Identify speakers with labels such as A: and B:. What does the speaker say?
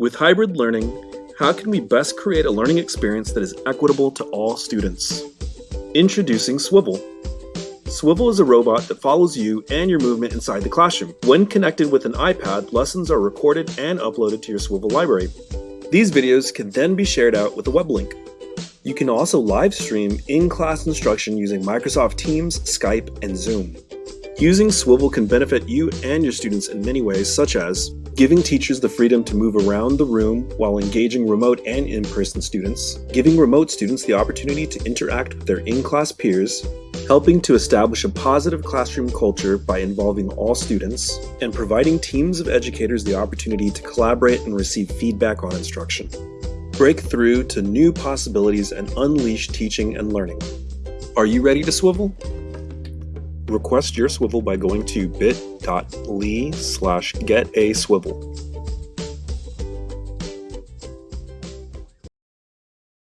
A: With hybrid learning, how can we best create a learning experience that is equitable to all students? Introducing Swivl. Swivl is a robot that follows you and your movement inside the classroom. When connected with an iPad, lessons are recorded and uploaded to your Swivl library. These videos can then be shared out with a web link. You can also live stream in-class instruction using Microsoft Teams, Skype, and Zoom. Using Swivl can benefit you and your students in many ways, such as giving teachers the freedom to move around the room while engaging remote and in-person students, giving remote students the opportunity to interact with their in-class peers, helping to establish a positive classroom culture by involving all students, and providing teams of educators the opportunity to collaborate and receive feedback on instruction. Break through to new possibilities and unleash teaching and learning. Are you ready to swivel? Request your Swivl by going to bit.ly slash get a swivel.